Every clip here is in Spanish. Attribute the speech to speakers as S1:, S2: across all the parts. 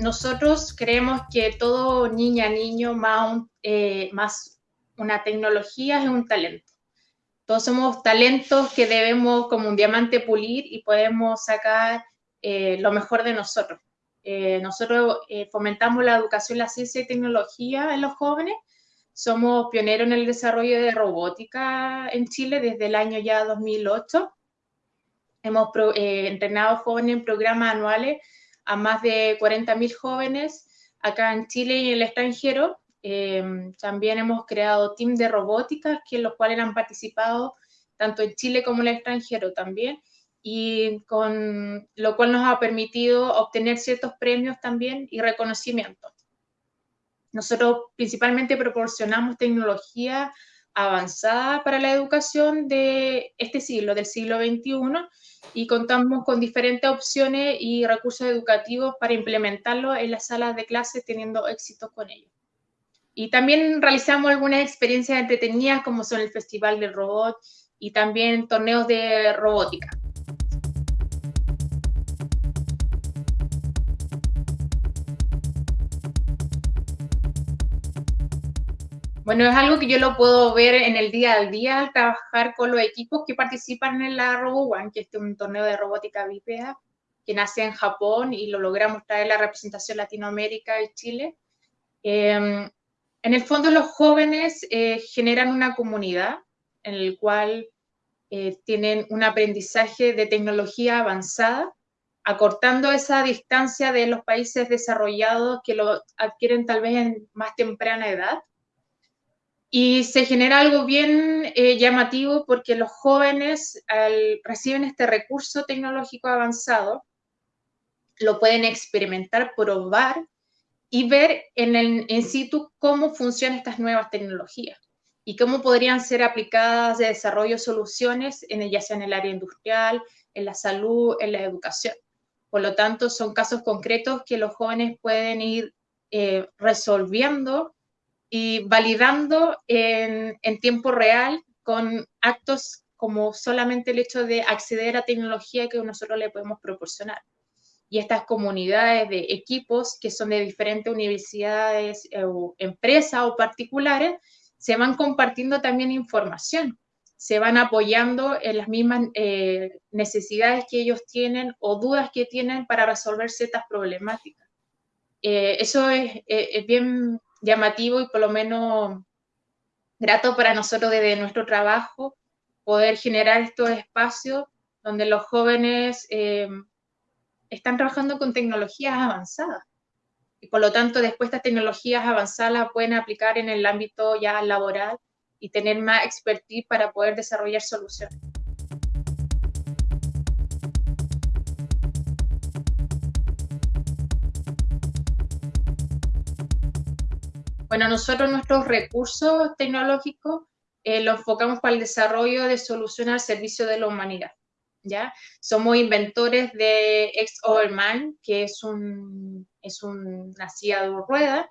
S1: nosotros creemos que todo niña, niño, más, eh, más una tecnología es un talento. Todos somos talentos que debemos como un diamante pulir y podemos sacar eh, lo mejor de nosotros. Eh, nosotros fomentamos la educación, la ciencia y tecnología en los jóvenes. Somos pioneros en el desarrollo de robótica en Chile desde el año ya 2008. Hemos entrenado jóvenes en programas anuales a más de 40.000 jóvenes acá en Chile y en el extranjero. Eh, también hemos creado teams de robótica, que los cuales han participado tanto en Chile como en el extranjero también, y con lo cual nos ha permitido obtener ciertos premios también y reconocimientos. Nosotros principalmente proporcionamos tecnología avanzada para la educación de este siglo, del siglo XXI, y contamos con diferentes opciones y recursos educativos para implementarlo en las salas de clase teniendo éxito con ello. Y también realizamos algunas experiencias entretenidas como son el Festival del Robot y también torneos de robótica. Bueno, es algo que yo lo puedo ver en el día al día al trabajar con los equipos que participan en la RoboOne, que es un torneo de robótica bípeda que nace en Japón y lo logramos traer la representación Latinoamérica y Chile. Em, en el fondo, los jóvenes eh, generan una comunidad en el cual eh, tienen un aprendizaje de tecnología avanzada, acortando esa distancia de los países desarrollados que lo adquieren tal vez en más temprana edad y se genera algo bien eh, llamativo porque los jóvenes al, reciben este recurso tecnológico avanzado, lo pueden experimentar, probar y ver en el in situ cómo funcionan estas nuevas tecnologías y cómo podrían ser aplicadas de desarrollo de soluciones, en, ya sea en el área industrial, en la salud, en la educación. Por lo tanto, son casos concretos que los jóvenes pueden ir eh, resolviendo y validando en, tiempo real con actos como solamente el hecho de acceder a tecnología que nosotros le podemos proporcionar. Y estas comunidades de equipos que son de diferentes universidades eh, o empresas o particulares se van compartiendo también información, se van apoyando en las mismas eh, necesidades que ellos tienen o dudas que tienen para resolver ciertas problemáticas. Eh, eso es, es, bien llamativo y por lo menos grato para nosotros desde nuestro trabajo poder generar estos espacios donde los jóvenes eh, están trabajando con tecnologías avanzadas. Y por lo tanto, después estas tecnologías avanzadas pueden aplicar en el ámbito ya laboral y tener más expertise para poder desarrollar soluciones. Bueno, nosotros nuestros recursos tecnológicos eh, los enfocamos para el desarrollo de soluciones al servicio de la humanidad. ¿ya? Somos inventores de X-Overman, que es, un, es una silla de rueda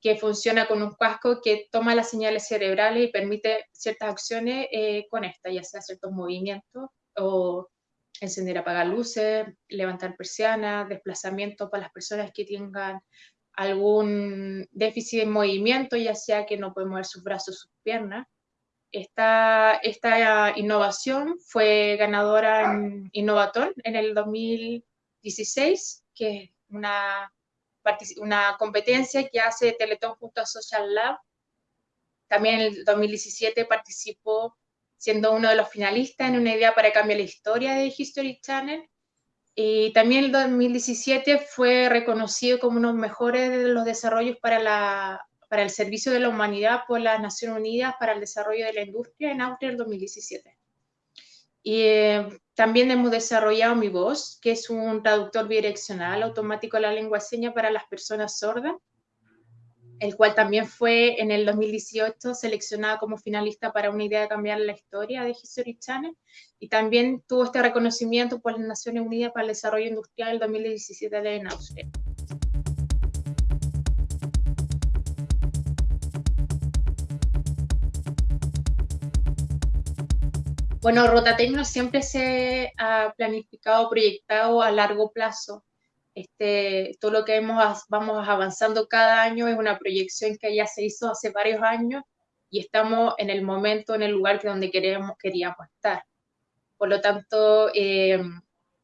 S1: que funciona con un casco que toma las señales cerebrales y permite ciertas acciones eh, con esta, ya sea ciertos movimientos o encender, apagar luces, levantar persianas, desplazamiento para las personas que tengan algún déficit de movimiento, ya sea que no puede mover sus brazos, sus piernas. Esta, esta innovación fue ganadora en Innovatón en el 2016, que es una, una competencia que hace Teletón junto a Social Lab. También en el 2017 participó siendo uno de los finalistas en una idea para cambiar la historia de History Channel y también el 2017 fue reconocido como uno de los mejores de los desarrollos para, la, para el servicio de la humanidad por las Naciones Unidas para el desarrollo de la industria en Austria el 2017. Y eh, también hemos desarrollado Mi Voz, que es un traductor bidireccional automático de la lengua seña para las personas sordas el cual también fue en el 2018 seleccionado como finalista para una idea de cambiar la historia de History Channel y también tuvo este reconocimiento por las Naciones Unidas para el Desarrollo Industrial el 2017 en Austria. Bueno, Rotatecno siempre se ha planificado, proyectado a largo plazo Este, todo lo que hemos, vamos avanzando cada año es una proyección que ya se hizo hace varios años y estamos en el momento, en el lugar que donde queremos, queríamos estar. Por lo tanto, eh,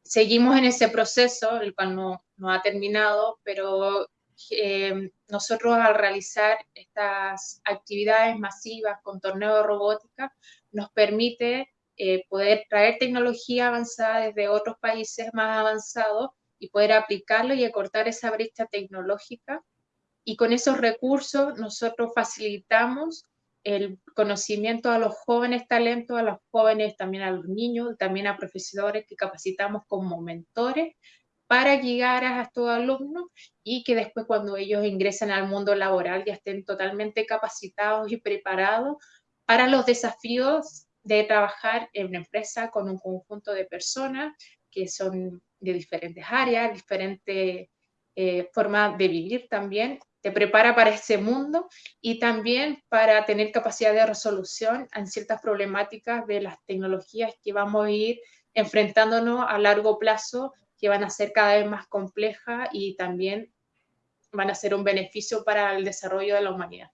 S1: seguimos en ese proceso, el cual no, no ha terminado, pero eh, nosotros al realizar estas actividades masivas con torneo de robótica, nos permite eh, poder traer tecnología avanzada desde otros países más avanzados y poder aplicarlo y acortar esa brecha tecnológica. Y con esos recursos nosotros facilitamos el conocimiento a los jóvenes talentos, a los jóvenes, también a los niños, también a profesores que capacitamos como mentores para llegar a estos alumnos y que después cuando ellos ingresen al mundo laboral ya estén totalmente capacitados y preparados para los desafíos de trabajar en una empresa con un conjunto de personas que son de diferentes áreas, diferentes eh, formas de vivir también, te prepara para ese mundo y también para tener capacidad de resolución en ciertas problemáticas de las tecnologías que vamos a ir enfrentándonos a largo plazo, que van a ser cada vez más complejas y también van a ser un beneficio para el desarrollo de la humanidad.